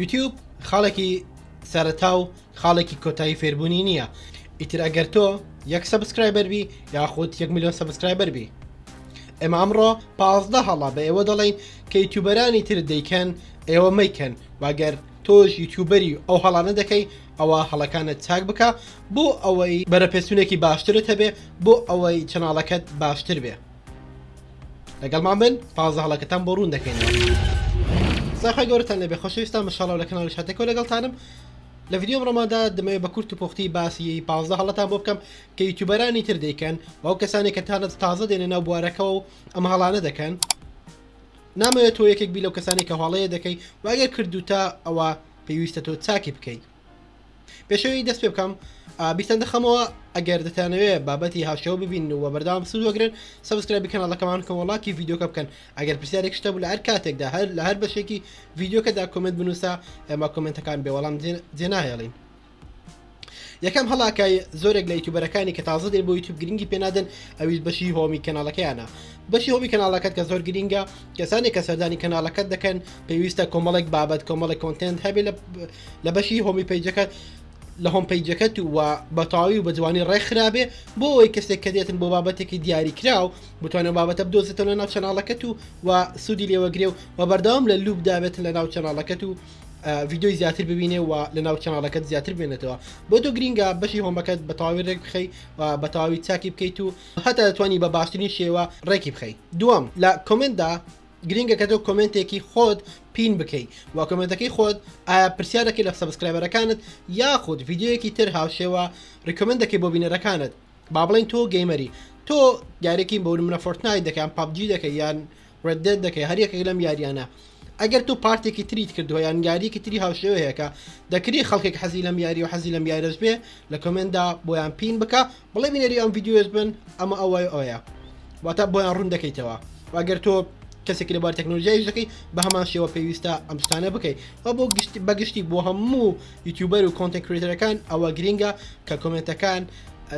یوتیوب خاڵێکی سەرەتا و خاڵێکی کۆتایی فێربوونی نییە ئیتر ئەگەر تۆ یەک سەبسکرایبەر بی یاخود یەک میلیۆن سەبسکرایبەر بی ئێمە ئەمڕۆ پازدە هەڵا بە ئێوە دەڵین کە یوتوبەرانی تر دەیکەن ئێوە مەیکەن واگەر تۆش یوتوبەری ئەو هەڵانە دەکەی ئەوە هەڵەکانت چاک بکە بۆ ئەوەی بەرەپێسونێکی باشترت هەبێ بۆ ئەوەی چناڵەکەت باشتر بێ لەگەڵمان بن پازە هەڵەکەتان بۆ ڕوون دەکەینەوە ساخی گەورتان لەبێ خۆشویستان مشاڵە لە کەناڵی شاتێکەوە لەگەڵتانم لە ڤیددیو ڕۆماندا دەمەوێت بە کورت و پۆختی باسی پازە هەڵەتان بۆ بکەم کە یوتوبەرانی تر دەیکەن ئەو کەسانی کە تاانەت تازە دێنە ناو بوارەکەەوە و ئەم هەڵانە دەکەن نامەوێت تۆ یەکێک بی لەو کەسانی کە هەڵەیە دەکەی واگەر کردو تا ئەوە پێویستە تۆ چاکی بکەیت پێشەوی دەست پێ بکەم بیستان دەخەمەوە ئەگەر دەتانەوێ بابەتی هاوشەوە ببین و بەردام سود وەگرن سبسکرایبی کەناڵەکەمان کەوەڵاکی یددیوکە بکەن ئەگەر پرسیارێک شتە بوو لە هەر کاتێکدا هەر لە هەر بەشێکی یددیوکەدا کمنت بنووسە ئەمە کمنتەکان بێوەڵام جێناهێڵین. یەکەم هەڵاکای زۆرێک لە یوتوبەرەکانی کە تازە دێ بۆ یوتوب گرنگی پێنادن ئەویش بەشی هۆمی کەناڵەکەیانە بەشی هۆمی کەناڵەکەت کە زۆر گرینگە کەسانێک کە سەردانی کەناڵەکەت دەکەن پێویستە کۆمەڵێک بابەت کۆمەڵی کۆنتنت هەبێ لە لە بەشی هۆمی پیجەکەت لە هۆم پیجەکەت و بەتاوی و بە جوانی ڕێکخرابێ بۆ ئەوەی کەسێک کە دێتن بۆ بابەتێکی دیاری کراو بتوانێت بابەتە بدۆزێتەوە لە ناو چەناڵەکەت و و سوودی لێوەگرێ و و بەردەوام لە لوب دابێت لە ناو چەناڵەکەت و ڤیددیوی زیاتر ببینێ و لە ناو چەناڵەکەت زیاتر بێنێتەوە بۆ تۆ گرینگە بەشی هۆمەکەت بە تاوی ڕێک بخەی و بە تاوی چاکی بکەیت و هەتا دەتوانی بە باشترین شێوە ڕێکی بخەیت دووەم لە کۆمنتدا گرینگە کە تۆ کۆمنتێکی خۆت پین بکەی و کۆمنتەکەی خۆت ئایا پرسیارەکەی لە سەبسکرایبەرەکانت یاخود یددیوەکی تر هاوشێوە ڕیکۆمنتەکەی بۆ بینەرەکانت با بڵین تۆ گەیمەری تۆ یارێکی بە منە فۆرتنای دەکەم پبجی دەکە یان ڕێدێت دەکەی هەریەکە لەم یاریانە ئەگەر تۆ پارتێکی تریت کردووە یان یاریەکی تری هاوشێوەیەەکە دەکری خەڵکێک حەزی لەم یاری و حەزی لەم یارەش بێ لە کۆمندا بۆیان پین بکە بڵێ بینەری ئەم ڤیددیوێت بن ئەمە ئەوەی ئەوەیە واتە بۆیان ڕوون دەکەیتەوە واگەر تۆ کەسێک لە بار تەکنۆلژیایش دەکەی بە هەمان شێوە پێویستە ئەم شتانە بکەیت و بۆ گشت بەگشتی بۆ هەموو یوتیوبەر و کۆنتەکرێتەرەکان ئەوە گرینگە کە کۆمنتەکان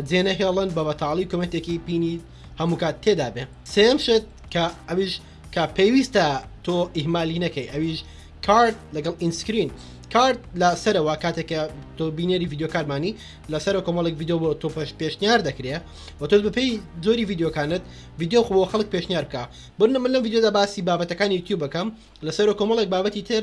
جێنەهێڵن بە بەتاڵی کۆمنتێکی پینی هەموو کات تێدا بێ سێم شت کە ئەویش کە پێویستە تۆ ئیهمالی نەکەی ئەویش کارد لەگەڵ ئینسکرین کارد لە سەرەوە کاتێکە تۆ بینێری یددیوکارمانی لەسەر کۆمەڵک یددیو بۆ تۆ پێش پێشنیار دەکرێ و تۆ بەپی زۆری یددیوکانت یددیو خۆ خەڵک پێشنیار بکە بنە من لە یددیودا باسی بابەتەکانی یوتیوب بەکەم لەسەر کۆمەڵێک بابەتی تر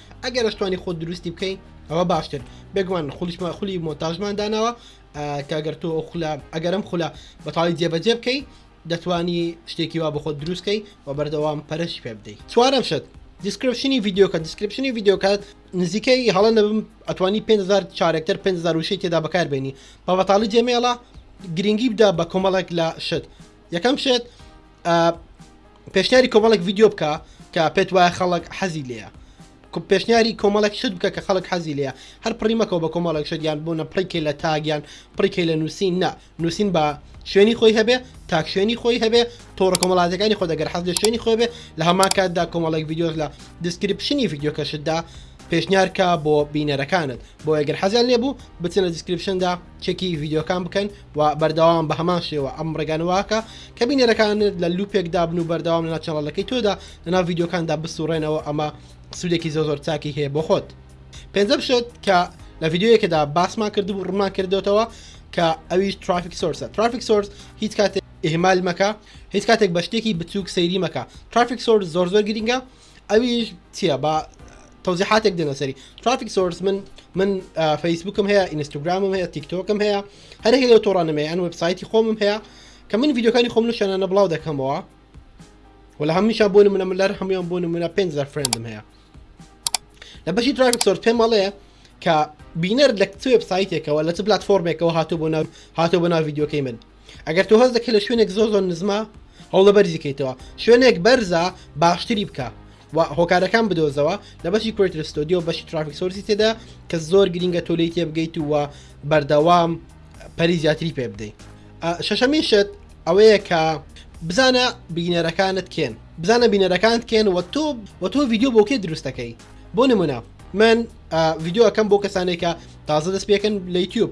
ئەگەر ئەشتوانی خۆ دروستی بکەی ئەوە باشتر بێگومان خولیشمان خولی مۆنتاژمان داناوە کاگەر تۆ خولە ئەگەرم خولە بەتاڵی جێبەجێ بکەی دەتوانی شتێکی وا بەخۆ دروستکەی و بەردەوام پەرش پێ بدەیت چوارم شت دیسکرپشنی ڤیددیوکە دیسکرپشنی ڤیددیوکات نزیکەی هەڵە نەبم ئەتوانی 500 چارەکتەر 500 وشەی تێدا بەکاربێنی بەبەتاڵی جێمێڵە گرنگی بدا بە کۆمەڵێک لە شت یەکەم شێت پێشنیاری کۆمەڵێک ڤیددیو بکە کە پێت وایە خەڵک حەزی لێە پێشنیاری کۆمەڵێک شت بکە کە خەڵک حەزی لێە هەر پڕیمەکەەوە بە کۆمەڵێک شدیان بۆ نە پڕیکە لە تاگیان پڕیکە لە نووسین نا نووسین بە شوێنی خۆی هەبێ تاک شوێنی خۆی هەبێ تۆڕە کۆمەڵاتەکانی خۆ دەگەر حەز لە شوێنی خۆی بێ لە هەما کاتدا کۆمەڵێک ڤیددیۆز لە دیسکرپشنی ڤیددیوکەشتدا پێشنیارکە بۆ بینەرەکانت بۆ ئەگەر حەزیان لێبوو بچنە دیسکرپشندا چێکی ڤیددیوکان بکەن و بەردەوام بە هەمان شێوە ئەم ڕێگانە واکە کە بینەرەکانت لە لوپێک دابن و بەردەوام لەنا چاڵەکەی تۆدا لەنا یددیوکاندا بسوڕێنەوە ئەمە سوودێکی زۆ زۆر چاکی هەیە بۆ خۆت پێنجەم شت کە لە یددیوەکەدا باسمان کردبوو ڕمان کردوێتەوە کە ئەویش ترافیک سۆرسە ترافیک سۆرس هیچ کاتێک ئهمال مەکە هیچ کاتێک بە شتێکی بچووک سەیری مەکە ترافیک سۆرس زۆر زۆر گرنگە ئەویش چییە با تەوزیحاتێک دێنە سەری ترافیک سۆرس من من فەیسبوکم هەیە ئینستاگرامم هەیە تیکتۆکم هەیە هەرێک لەو تۆڕانم هەیە ئەن وبسایتی خۆمم هەیە کە من یددیوکانی خۆم شوێنانە بڵاو دەکەمەوە و لە هەمیشە بۆ منە من لەر هەمویان بۆ منە پێ فرێندم هەیە لە بەشی ترافیک سۆرس پێم مەڵێ کە بینەر لە وبسایتێکەوە لە چ پلتفۆرمێکەوە هاتو بۆ هاتو بۆ ناو یددیوکەی من ئەگەر تۆ هەست دەکەی لە شوێنێک زۆر زۆر نزمە هەوڵە بەرزی کەیتەوە شوێنێک بەرزە باشتری بکە و هۆکارەکان بدۆزەوە لە بەشی کرێتر ستۆدیۆ بەشی ترافیک سۆرسی تێدا کە زۆر گرینگە تۆ لی تێبگەیت و بەردەوام پەری زیاتری پێ بدەیت شەشەمین شت ئەوەیە کە بزانە بینەرەکانت کێن بزانە بینەرەکانت کێن وە تۆ وە تۆ ڤیددیو بۆکێ دروستەکەی بۆ نمونە من ڤیددیوەکەم بۆ کەسانێکە تازە دەست پێکن لە یوتیوب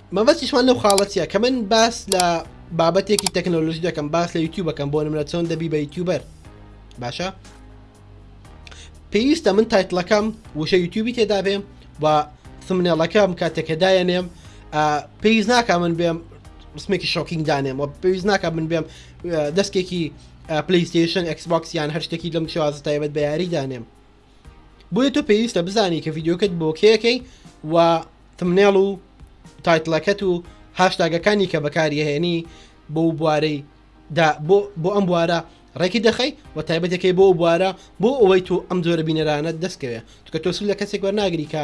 مەبەستیشمان لەو خاڵە چیە کە من باس لە بابەتێکی تەکنۆلۆژی دەکەم باس لە یوتیوب بەکەم بۆ نمرە چۆن دەبی بە یوتیوبەر باشە پێویستە من تایتلەکەم وشە یوتیوبی تێدا بێم و سمنێڵەکەم کاتێکە دایەنێم پێویست ناکە من بێم ڕسمێکی شۆکینگ دانێم و پێویست ناکە من بێم دەستکێکی پلیستیشن ئەکسبکسیان هەر شتێکی لەم شێوازە تایبەت بە یاری دانێم بۆیە تۆ پێویستە بزانی کە ڤیددیوکەت بۆ کێەکەی و تمنێڵ و تایتلەکەت و هاشتاگەکانی کە بەکاریهێنی بۆ بوارەی بۆ ئەم بوارە ڕێکی دەخەی و تایبەتەکەی بۆ بوارە بۆ ئەوەی تو ئەم جۆرە بینەرانە دەستکەوێ توکە تۆسو لە کەسێک وەرناگری کە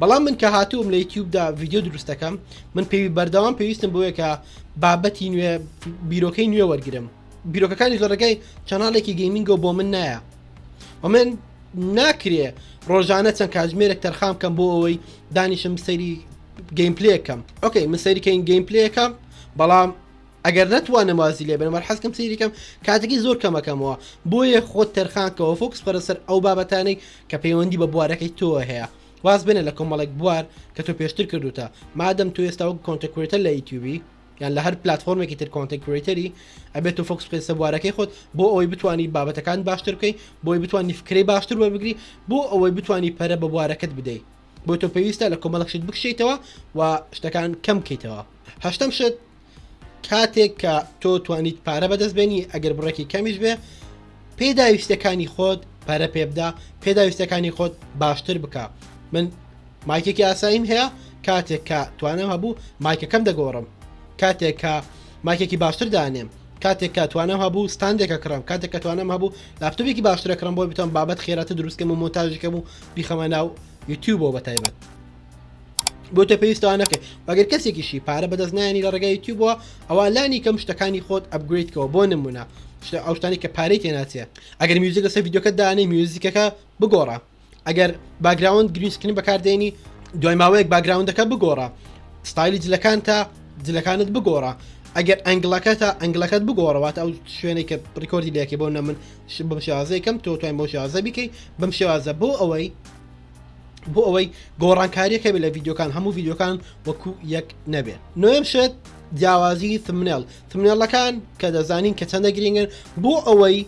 بەڵام من کە هاتووم لە یوتیوبدا ڤیددیو دروست دەکەم من پێوی بەردەوام پێویستم بۆیە کە بابەتی نوێ بیرۆکەی نوێ وەرگرم بیرۆکەکانی زۆرەکەی چەناڵێکی گەیمنگۆ بۆ من نایە و من ناکرێ ڕۆژانە چەند کاتژمێرێک تەرخام کەم بۆ ئەوەی دانیشم سەیری گەیمپلەکەم ئۆکەی من سەریکەین گەیمپلەکەم بەڵام ئەگەر نەتوانم وازی لێ بێنم وەل حەزکەم سەیری کەم کاتەکەی زۆر کەمەکەمەوە بۆیە خۆت تەرخان کەوە فۆکس بخەرە سەر ئەو بابەتانەی کە پەیوەندی بە بوارەکەی تۆ هەیە واز بێنە لە کۆمەڵێک بوار کە تۆ پێشتر کردوتە مادەم تو ئێستا وەک کۆنتکرێتە لە یوتیوبی یان لە هەر پلتفۆرمێکی تر کۆنتکرێتەری ئەبێت و فۆکس بکەیت سەبوارەکەی خۆت بۆ ئەوەی بتانی بابەتەکان باشتر بکەیت بۆی بتانی فکرەی باشتر وەربگری بۆ ئەوەی بتانی پەرە بە بوارەکەت بدەیت بۆ تۆ پێویستە لە کۆمەڵەخشت بکشیتەوە و شتەکان کەم بکەیتەوە هەشتم شت کاتێک کە تۆ توانیت پارە بەدەست بێنی ئەگەر بڕێکی کەمیش بێ پێداویستەکانی خۆت پەرە پێبدا پێداویستەکانی خۆت باشتر بکە من مایکێکی ئاساییم هەیە کاتێک کە توانم هەبوو مایکەکەم دەگۆڕم کاتێک کە مایکێکی باشتر دانێم کاتێک کە توانم هەبوو ستاندێکە کڕم کاتێک کە توانم هەبوو لاپتۆپێکی باشترە کڕم بۆی بتوان بابەت خێراتە دروستکەم و مۆنتاژەکەم و بیخەمە ناو یوتیوبەوە بە تایبەت بۆتە پێویستەوە نەکەێت بەگەر کەسێکیشی پارە بەدەست نانی لە ڕێگای یوتیوبەوە ئەوە لانی کەم شتەکانی خۆت ئەبگریتکەەوە بۆ نمونە شتە ئەو شتانی کە پارەی تێناچێ ئەگەر میوزیک لەسەر یددیوکە دانێ میوزیکەکە بگۆڕە ئەگەر باگراوند گرینسکرین بەکاردێنی دوای ماوەیەک باگراوندەکە بگۆڕە ستایلی جلەکان تا جلەکانت بگۆڕە ئەگەر ئەنگلەکە تا ئەنگلەکەت بگۆڕەوەات ئەو شوێنێک کە ڕیکۆردی لەکە بۆ نە من بەم شێوازەکەم تۆ توای بۆ شێوازە بیکەی بەم شێوازە بۆ ئەوەی بۆ ئەوەی گۆڕانکاریەکە بێت لە ڤیددیوکان هەموو ڤیددیوکان وەکو یەک نەبێت نوێم شێت جیاوازی ثمنێڵ ثمنێڵەکان کە دەزانین کە چەندە گرنگن بۆ ئەوەی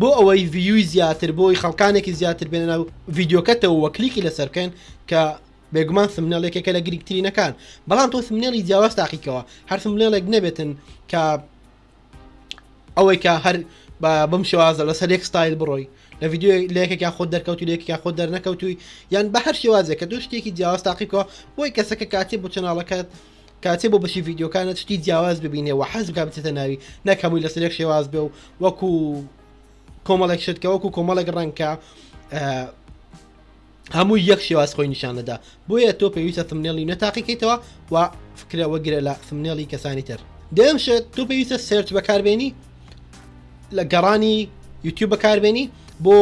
بۆ ئەوەی ڤیوی زیاتر بۆی خەڵکانێکی زیاتر بێنە ناو ڤیددیوکەتەوە وە کلیکی لەسەر بکەن کە بێگومان سمنێڵێکێکە لە گرنگترینەکان بەڵام تۆ سمنێڵی جیاواز تاقیکەوە هەر سمنێڵێک نەبێتن کە ئەوەی کە هەر بەم شێوازە لەسەر یەک ستایل بڕۆی لە ڤیددیو لەکێکیا خۆ دەرکەوت و لەکێکیا خۆ دەرنەکەوتوی یان بە هەر شێوازێک کە دوو شتێکی جیاواز تاقیکەوە بۆی کەسەکە کاتی بۆ چناڵەکەت کاتێ بۆ بەشی ڤیددیوکانە شتی جیاواز ببینێ و حەز بکە بچێتە ناوی نەکەمووی لەسەر یەک شێواز بێ و وەکو کۆمەڵێک شتکە وەکو کۆمەڵێک ڕەنکە هەمووی یەک شێواز خۆی نیشان دەدا بۆیە تۆ پێویستە ثمنێڵی نە تاقیکەیتەوە و فکرە وەگرە لە ثمنێڵی کەسانی تر دەم شت تۆ پێویستە سرچ بەکاربێنی لە گەڕانی یوتیوب بەکاربێنی بۆ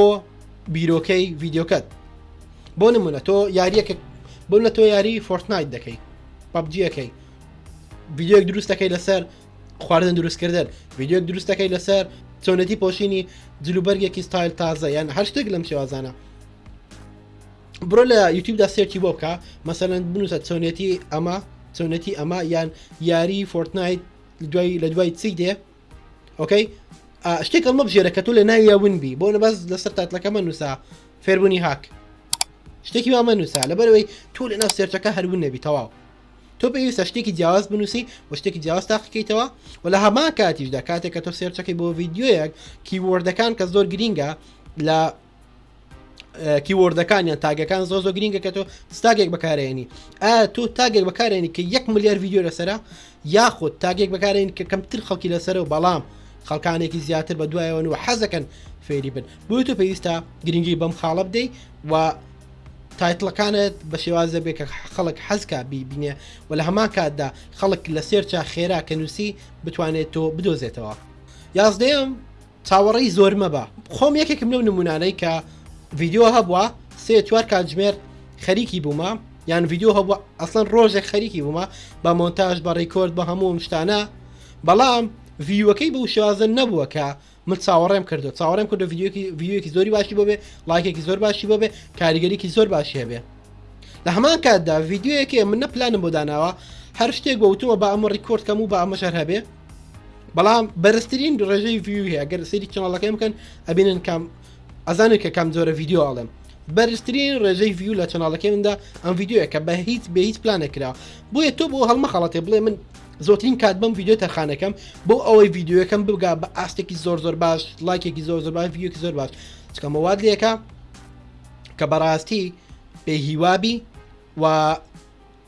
بیرۆکەی ڤیددیوکەت بۆ نمونە تۆ یاریەکە بۆ لە تۆ یاری فۆرتنایت دەکەی پبجیەکەی ڤیددیوک دروستەکەی لەسەر خواردن دروستکردن ڤیددیوک دروستەکەی لەسەر چۆنەتی پۆشینی جلوبەرگێکی ستایل تازە یان هەر شتێک لەم شێوازانە بڕۆ لە یوتیوبدا سێرچی بۆ بکە مەسەەن بنووسە چۆنێتی ئەمە چۆنێتی ئەمە یان یاری فۆرتنایت دوای لە دوای چی دێ ئۆکەی شتێک ئەمە بژێرە کە تۆ لە ناویە ونبی بۆ نە بەس لەسەر تاتلەکەمە نووسا فێربوونی هاک شتێکی وامە نووسا لەبەرەوەی تۆ لە ناو سێرچەکە هەرون نەبی تەواو تۆ پێویستە شتێکی جیاواز بنووسی و شتێکی جیاواز تاقیکەیتەوە و لە هەما کاتیشدا کاتێک کە تۆ سێرچەکەی بۆ ڤیددیوەک کیوەردەکان کە زۆر گرینگە لە کیوەردەکانیان تاگەکان زۆ زۆ گرنگە کە تۆ ستاگێک بەکارێنی ئا تۆ تاگێک بەکارێنی کە یەک ملیار یددیو لەسرە یاخود تاگێک بەکارێن کە کەمتر خەڵکی لەسەر و بەڵام خەڵکانێکی زیاتر بە دوایەوەن و حەزەکەن فێری بن بۆی تۆ پێویستە گرنگی بەم خاڵە بدەی و تایتلەکانت بە شێوازە بێ کە خەڵک حەزکە بیبینێ و لە هەمان کاتدا خەڵک لە سێرچە خێرا کە نووسی بتوانێت تۆ بدۆزێتەوە یازدەیەم چاوەڕێی زۆر مەبە خۆم یەکێکم لەو نمونانەی کە ڤیددیو هەبووە سێ چوار کاتژمێر خەریکی بوومە یان ڤیددیو هەبووە ئەسڵەن ڕۆژێک خەریکی بوومە بە مۆنتاژ بە ڕیکۆرد بە هەموو شتانە بەڵام ڤیوەکەی بە شێوازە نەبووە کە من چاوەڕێم کردو چاوەڕێم کردو ڤیددیوکی ڤیوەکی زۆری باشی بۆ بێ لایکێکی زۆر باشی بۆ بێ کاریگەریکی زۆر باشی هەبێ لە هەمان کاتدا ڤیددیوەکێ من نە پلانم بۆ داناوە هەر شتێک بە وتووە بە ئەمە ڕیکۆردکەم و بە ئەمە شەر هەبێ بەڵام بەرزترین ڕێژەی ویو هەیە گەر سری چناڵەکەی بکەن ئەبینن کام ئەزانن کە کام جۆرە ڤیددیو ئاڵم بەرزترین ڕێژەی ویو لە چناڵەکەی مندا ئەم ڤیددیوە کە بە هیچ بە هیچ پلانەکرا بۆیە تۆ بۆ هەڵمە خەڵەتێ بڵێ من زۆترین کات بم ویددیو تەرخانەکەم بۆ ئەوەی ویددیوەکەم بگا بە ئاستێکی زۆر زۆر باش لایکێکی زۆر زۆر باش ویەکی زۆر باش چکەمەواد لەکە کە بەڕاستی پێ هیوابی و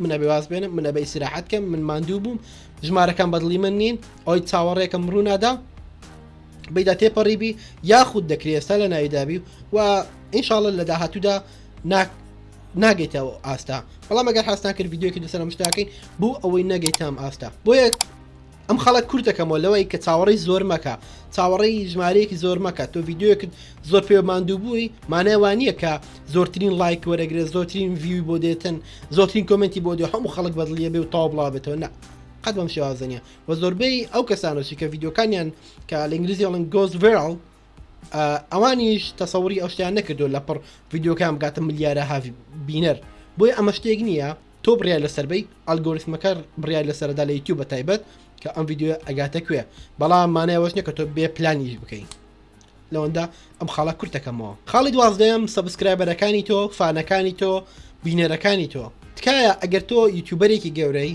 من ئەبێ واز بێنم من ئەبێ ئیسراحەت کەم من ماندوو بووم ژمارەکان بەدڵی من نین ئەوی چاوەڕێکم ڕوونادا بیدا تێپەڕیبی یاخود دەکرێت ئێستا لە ناویدابی و ئینشاالله لە داهاتوودا ناک ناگەیتەوە ئاستا بەڵام ئەگەر حستان کرد یددیوکی دوسەر مشتاکەین بۆ ئەوەی نەگەیتام ئاستا بۆیە ئەم خەڵە کورت دەکەمەوە لەوەی کە چاوەڕی زۆر مەکە چاوەڕی ژمارەیەکی زۆر مەکە تۆ یددیوەکرد زۆر پێ ماندوو بووی مانای وانە کە زۆرترین لایک وەرەگرێت زۆرترین ویوی بۆ دێتن زۆرترین کمنتی بۆ دێ هەموو خەڵک بەدڵیە بێ و تاو بڵا بێتەوە نە قەت بەم شێوازنە و زۆربەی ئەو کەسانۆسی کە یددیوکانیان کە لە ئینگلیزی ئەڵن گۆز ڤێڵ ئەوانیش تەسەوری ئەو شتیان نەکردو لە پڕ یددیوکان بگاتە ملیارە هاوی بینەر بۆی ئەمە شتێک نییە تۆ بڕیار لەسەر بەی ئەلگۆریتمەکە بڕیار لەسەردا لە یوتیوب بە تایبەت کە ئەم یددیوە ئەگاتە کوێ بەڵام مانایوەش نیە کە تۆ بێ پلانیش بکەین لەوەندا ئەم خاڵە کورتەکەمەوە خاڵی دوازدەم سبسکرایبەرەکانی تۆ فانەکانی تۆ بینەرەکانی تۆ تکایە ئەگەر تۆ یوتوبەرێکی گەورەی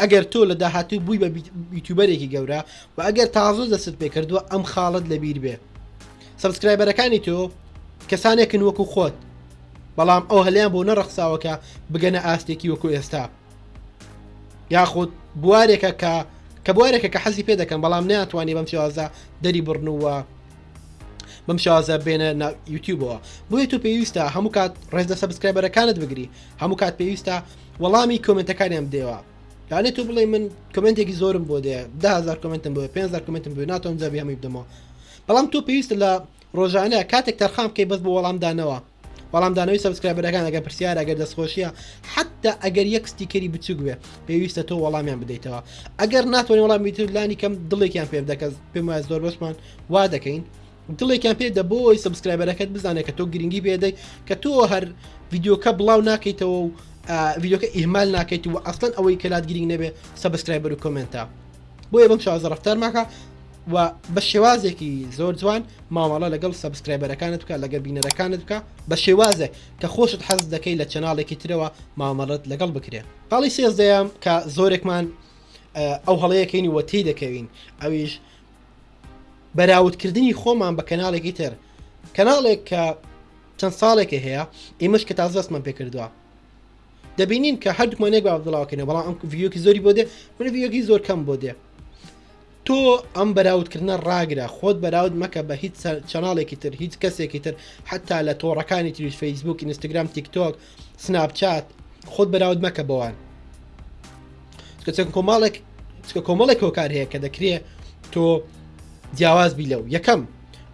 ئەگەر تۆ لە داهاتوو بووی بە یوتوبەرێکی گەورە و ئەگەر تازە دەستت پێکردووە ئەم خاڵت لەبیر بێ سبسکرایبەرەکانی تۆ کەسانێکن وەکو خۆت بەڵام ئەو هەلیان بۆ نەڕەخساوەکە بگەنە ئاستێکی وەکو ئێستا یاخود بوارێکە کە کە بوارێکە کە حەزی پێ دەکەم بەڵام ناتوانانی بەم شێوازە دەری بڕنووە بەم شازە بێنە یوتیوبەوە بۆیە تۆ پێویستە هەموو کات ڕێز لە سەبسکرایبەرەکانت بگری هەموو کات پێویستە وەڵامی کۆمنتەکانیان بدەوە لەانێ تۆ بڵێ من کمنتێکی زۆرم بۆ دێ دهزار کمنتم بۆ 500 کمنتم بێ ناتۆم جابی هەمی بدەمەوە بەڵام تۆ پێویستە لە ڕۆژانە کاتێک تەرخام بکەی بەس بۆ وەڵامدانەوە وەڵامدانەوەی سبسکرایبەرەکان ئەگە پرسیار ئەگەر دەستخۆشیە حتا ئەگەر یەک ستیکەری بچوک بێ پێویستە تۆ وەڵامیان بدەیتەوە ئەگەر ناتوانانی وەڵام بیتر لانی کەم دڵێکیان پێ دەکەس پێم وایە زۆر بەشمان وا دەکەین دڵێکیان پێ دە بۆی سبسکرایبەرەکەت بزانێت کە تۆ گرنگی بێدەی کە تۆ هەر ڤیددیوکە بڵاو ناکەیتەوە و ڤیددیوکە ئیهمال ناکەیت و ئەستن ئەوەی کەلات گرنگ نەبێت سبسکرایبەر و کۆمنتە بۆیە بم شازە ڕفتارماکە و بە شێوازێکی زۆر جوان مامەڵە لەگەڵ سبسکرایبەرەکانت بکە لەگە بینەرەکانت بکە بە شێوازێک کە خۆشت حەز دەکەی لە چەناڵێکی ترەوە مامەڵت لەگەڵ بکرێت پاڵی سێزدەیەم کە زۆرێکمان ئەو هەڵەیەکەین وەتی دەکەوین ئەویش بەراوردکردنی خۆمان بە کەناڵێکی تر کەناڵێک کە چەند ساڵێکە هەیە ئیمەش کە تازە دەستمان پێکردووە دەبینین کە هەردووکمانێک با بڵاوکەێ بەڵام ئەم ڤیوکی زۆری بۆ دێ من ڤیوکی زۆر کەم بۆ دێ تۆ ئەم بەراوتکردە ڕاگرە خۆت بەراود مەکە بە هیچ چەناڵێکی تر هیچ کەسێکی تر حتا لە تۆڕەکانی تریش فەیسبوک ئینستاگرام تیکتۆک سناپ چات خۆت بەراود مەکە بەوان چەند کۆماڵێک چکە کۆمەڵێک هۆکار هەیە کە دەکرێ تۆ جیاواز بی لەو یەکەم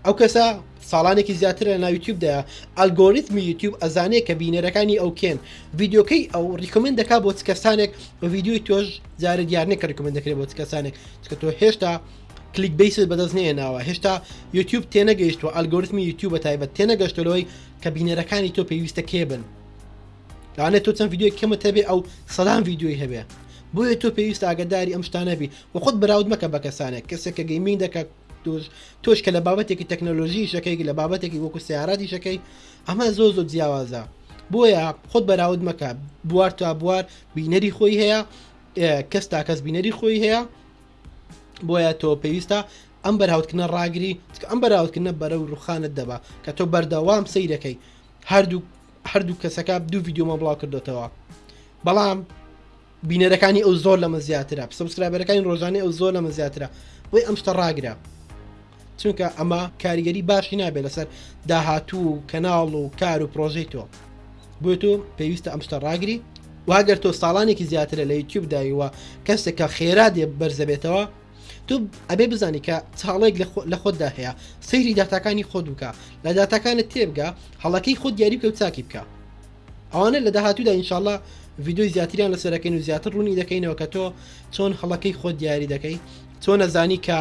ئەو کەسە ساڵانێکی زیاتر لە ناویتیوبدا ئەلگۆریتمی یوتیوب ئەزانێ کە بینەرەکانی ئەو کێن یددیوکەی ئەو ریکمنت دەکا بۆ کەسانێک بە یددیوی تۆش جارە دیارنێک کە ریکمنت دەکرێت بۆ کەسانێک چکە تۆ هێشتا کلیک بیست بەدەست نێناوە هێشتا یوتیوب تێنەگەیشتوە ئەلگۆریتمی یوتیوب بە تایبەت تێنەگەشتەوەی کە بینەرەکانی تۆ پێویستە کێ بن لەوانێ تۆ چەند یددیوی کەمت هەبێ ئەو سەدان یددیوی هەبێ بۆیە تۆ پێویست ئاگداری ئەم شتانەبی و خۆت بەراود مەکە بە کەسانێک کەسێک کە گەیمین دەکات توش تۆش کە لە بابەتێکی تەکنەلۆژی شەکەی لە بابەتێکی وەکو سیاراتی شەکەی ئەمە زۆ زۆ جیاوازە بۆیە خۆت بەراود مەکە بوار تا بوار بینەری خۆی هەیە کەس تا کەس بینەری خۆی هەیە بۆیە تۆ پێویستە ئەم بەراوتکردنە ڕاگری چکە ئەم بەراوتکردنە بەرە و ڕوخانت دەبا کە تۆ بەردەوام سیرەکەی هەردوو هەردوو کەسەکە دوو یددیومە بڵاو کردوێتەوە بەڵام بینەرەکانی ئەو زۆر لەمە زیاترە سبسکرایبەرەکانی ڕۆژانی ئەو زۆر لەمە زیاترە بۆی ئەم شتە ڕاگرە چونکە ئەمە کاریگەری باشی نابێت لەسەر داهاتوو و کەناڵ و کار و پرۆژەی تۆ بۆ تۆ پێویستە ئەم شتە ڕاگری واگەر تۆ ساڵانێکی زیاترە لە یوتیوب دایوە کەسێک کە خێرا دێ بەرزەبێتەوە تۆ ئەبێ بزانی کە چاڵێک لە خۆتدا هەیە سەیری داتاکانی خۆ دووکە لە داتاکانت تێبگە هەڵەکەی خۆ دیاری بکە و چاکی بکە ئەوانە لە داهاتوودا ئینشاالله ڤیددیوی زیاتریان لەسەرەکەین و زیاتر ڕوونی دەکەینەوە کە تۆ چۆن هەڵەکەی خۆ دیاری دەکەی چۆن نەزانی کە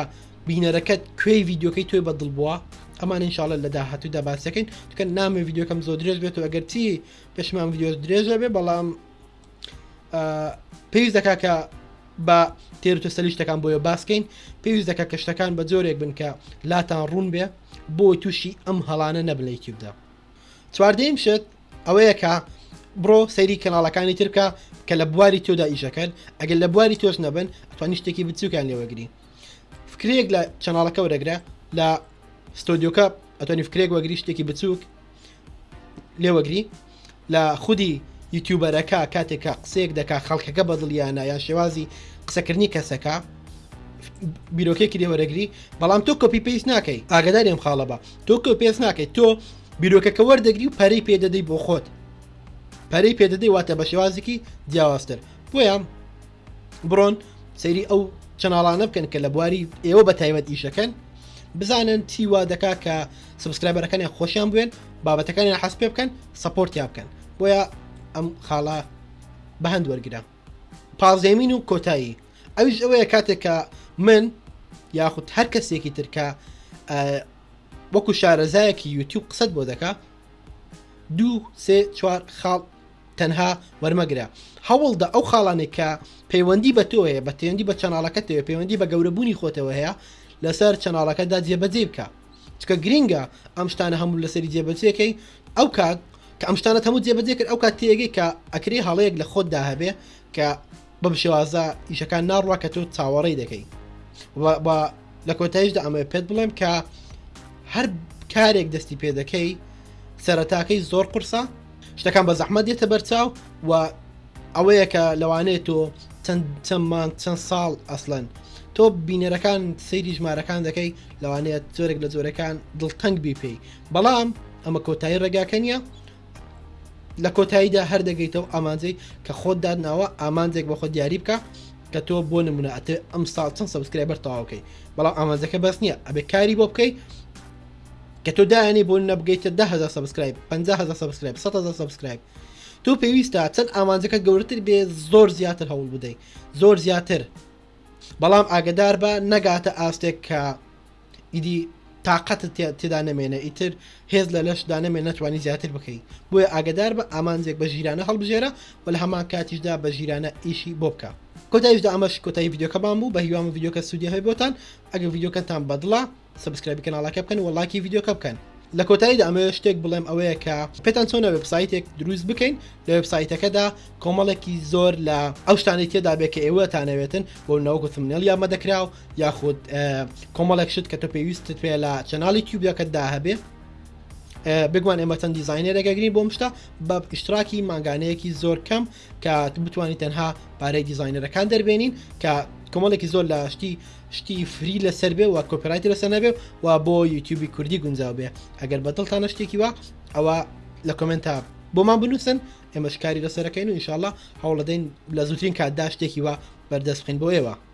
بینەرەکەت کوێی ڤیددیوکەی تۆی بە دڵ بووە ئەمان انشاالله لە داهاتوودا باسەکەین تکە نامێ ڤیددیوکەم زۆر درێژ بێت و ئەگەر چی پێشمان ڤیددیو درێژە بێ بەڵام پێویست دەکا کە بە تێرتە سەلیشتەکان بۆیە باسکەین پێویست دەکە کە شتەکان بە جۆرێک بن کە لاتان ڕوون بێ بۆ تووشی ئەم هەڵانە نەبلەی کیبدا چواردەیم شت ئەوەیە کە بڕۆ سەیری کەناڵەکانی ترکە کە لە بواری تۆدا ئیشەکەن ئەگەر لە بواری تۆش نەبن ئەتوانی شتێکی بچووکیان لێوەگری فکرێک لە چەناڵەکە وەرەگرە لە ستۆدیۆکە ئەتوانی فکرێک وەگری شتێکی بچووک لێوەگری لە خودی یوتیوبەرەکە کاتێکە قسێک دەکا خەڵکەکە بە دڵیانە یان شێوازی قسەکردنی کەسەکە بیرۆکێکی لێوەرەگری بەڵام تۆ کۆپی پێیس ناکەی ئاگداریم خاڵە بە تۆ کۆ پێس ناکەیت تۆ بیرۆکەکە وەردەگری و پەرەی پێدەدەی بۆ خۆت پەرەی پێدەدەی واتە بە شێوازێکی جیاوازتر بۆیان بڕۆن سەیری ئەو چناڵانە بکەن کە لە بواری ئێوە بە تایبەت ئیشەکەن بزانن چی وا دەکا کە سبسکرایبەرەکانیان خۆشیان بوێن بابەتەکانیان حەس پێ بکەن سپۆرتیا بکەن بۆیە ئەم خاڵە بە هەند وەرگرە پازێمین و کۆتایی ئەوش ئەوەیە کاتێک کە من یاخود هەر کەسێکی ترکە وەکو شارەزایەکی یوتیوب قسەت بۆ دەکا دوو سێ چوار خاڵ تەنها وەرمەگرە هەوڵدە ئەو خاڵانێک کە پەیوەندی بە تۆ هەیە بە پەیوەندی بە چەناڵەکەتەوە پەیوەندی بە گەورەبوونی خۆتەوە هەیە لەسەر چەناڵەکەدا جێبەجێ بکە چکە گرینگە ئەم شتانە هەموو لەسەری جێبەجێەکەی ئەو کات کە ئەم شتانە هەموو جێبەجێ کرد ئەو کات تێگەی کە ئەکری هەڵەیەک لە خۆتدا هەبێ کە بەم شێوازە ئیشەکان ناڕوا کە تۆ چاوەڕێی دەکەی لە کۆتایشدا ئەمە پێت بڵێم کە هەر کارێک دەستی پێ دەکەی سەرەتاکەی زۆر قرسە شتەکان بە زەحمە دێتە بەرچاو و ئەوەیە کە لەوانەیە تۆ چەند چەممان چەند ساڵ ئەسلەن تۆ بینەرەکان سەیری ژمارەکان دەکەی لەوانەیە زۆرێک لە زۆرەکان دڵتەنگ بی پێی بەڵام ئەمە کۆتایی ڕێگاکە نیە لە کۆتاییدا هەر دەگەیتەوە ئامانجەی کە خۆت دادناوە ئامانجێک بۆ خۆ دیاری بکە کە تۆ بۆ نمونە ئەتێ ئەم ساڵ چەند سبسکرایبەر تەواوکەی بەڵام ئامانجەکە بەس نییە ئەبێ کاری بۆ بکەیت کە تۆ دایانی بۆ نەبگەیتە دههزار سبسکرایب 500 سبسکرایب 100 سبسکرایب تۆ پێویستە چەند ئامانجەکە گەورەتر بێ زۆر زیاتر هەوڵ بدەیت زۆر زیاتر بەڵام ئاگدار بە نەگاتە ئاستێک کە ئیدی تاقەتت تێدا نەمێنێ ئیتر هێز لە لەش دانەمێ نەتوانانی زیاتر بکەیت بۆیە ئاگدار بە ئامانجێک بە ژیرانە هەڵبژێرە و لە هەمان کاتیشدا بە ژیرانە ئیشی بۆ بکە کۆتایشدا ئەمەش کۆتایی یددیوکەمان بوو بە هیوام یددیوکە سوودی هەی بۆتان ئەگە یددیوکەتان بەدڵە سبسکرایبی کەناڵەکە بکەن و ڵاکی یددیوکە بکەن لە کۆتاییدا ئەمەوێ شتێک بڵێم ئەوەیە کە پێتان چۆنە وبسایتێک دروست بکەین لە وبسایتەکەدا کۆمەڵێکی زۆر لە ئەو شتانەی تێدا بێ کە ئێوەتانەوێتن بۆ ناوکو سمنێڵ یامە دەکراو یاخود کۆمەڵێک شت کە تۆ پێویستت پێ لە چەناڵی تیوبەکەتدا هەبێ بگوان ئێمە چەند دیزینەرەگەگرین بۆ مشتا بە ئیشتراکی ماگانەیەکی زۆر کەم کە بتانی تەنها پارەی دیزینەرەکان دەربێنین کە کۆمەڵێکی زۆر لە شتی شتی فری لەسەر بێ و کۆپراتی لەسەر نەبێ و بۆ یوتیوبی کوردی گونجاو بێ ئەگەر بەدڵتانە شتێکی وە ئەوە لە کۆمنتا بۆمان بنووسن ئێمەشکاری لەسەرەکەین و ئینشاالله هەوڵەدەین لە زووترین کاتدا شتێکی وە بەردەستخین بۆ ئێوە